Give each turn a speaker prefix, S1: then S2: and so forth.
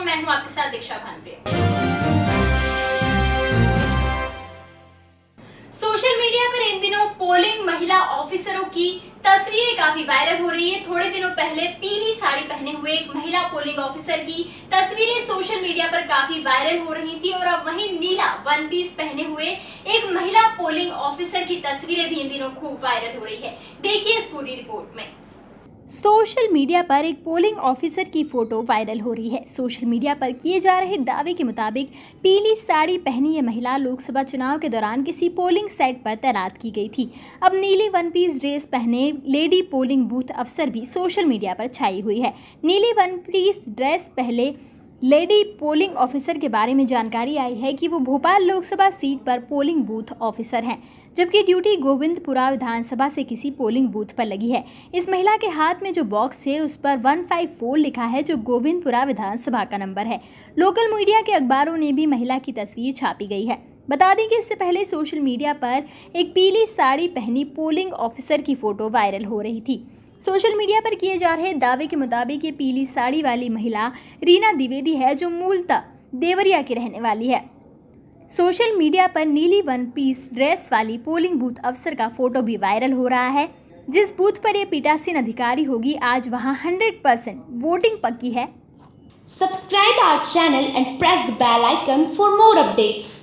S1: मैं हूँ आपके साथ दीक्षा भानप्रिया। सोशल मीडिया पर इन दिनों पोलिंग महिला ऑफिसरों की तस्वीरें काफ़ी वायरल हो रही है। थोड़े दिनों पहले पीली साड़ी पहने हुए एक महिला पोलिंग ऑफिसर की तस्वीरें सोशल मीडिया पर काफ़ी वायरल हो रही थी और अब वहीं नीला वन पीस पहने हुए एक महिला पोलिंग ऑफिसर की तस्वीरें भी इन दिनों खूब वायरल हो रही है। देखिए इस पूरी रिपोर्ट में।
S2: सोशल मीडिया पर एक पोलिंग ऑफिसर की फ़ोटो वायरल हो रही है। सोशल मीडिया पर किए जा रहे दावे के मुताबिक पीली साड़ी पहनी यह महिला लोकसभा चुनाव के दौरान किसी पोलिंग साइट पर तैनात की गई थी। अब नीली वन पीस ड्रेस पहने लेडी पोलिंग बूथ अफसर भी सोशल मीडिया पर छाई हुई है। नीली वन पीस ड्रेस पहले लेडी पोलिंग ऑफिसर के बारे में जानकारी आई है कि वो भोपाल लोकसभा सीट पर पोलिंग बूथ ऑफिसर हैं, जबकि ड्यूटी गोविंदपुरा विधानसभा से किसी पोलिंग बूथ पर लगी है। इस महिला के हाथ में जो बॉक्स है, उस पर 154 लिखा है, जो गोविंदपुरा विधानसभा का नंबर है। लोकल मीडिया के अखबारों ने भी महिला की तस्वीर छापी गई है। बता दें कि इससे पहले सोशल मीडिया पर एक पीली साड़ी पहनी पोलिंग ऑफिसर की फ़ोटो वायरल हो रही थी। सोशल मीडिया पर किए जा रहे दावे के मुताबिक ये पीली साड़ी वाली महिला रीना द्विवेदी है, जो मूलतः देवरिया की रहने वाली है। सोशल मीडिया पर नीली वन पीस ड्रेस वाली पोलिंग बूथ अफसर का फ़ोटो भी वायरल हो रहा है। जिस बूथ पर ये पीटासीन अधिकारी होगी, आज वहाँ 100 परसेंट वोटिंग पक्की है।
S3: Subscribe our channel and press the bell icon for more updates.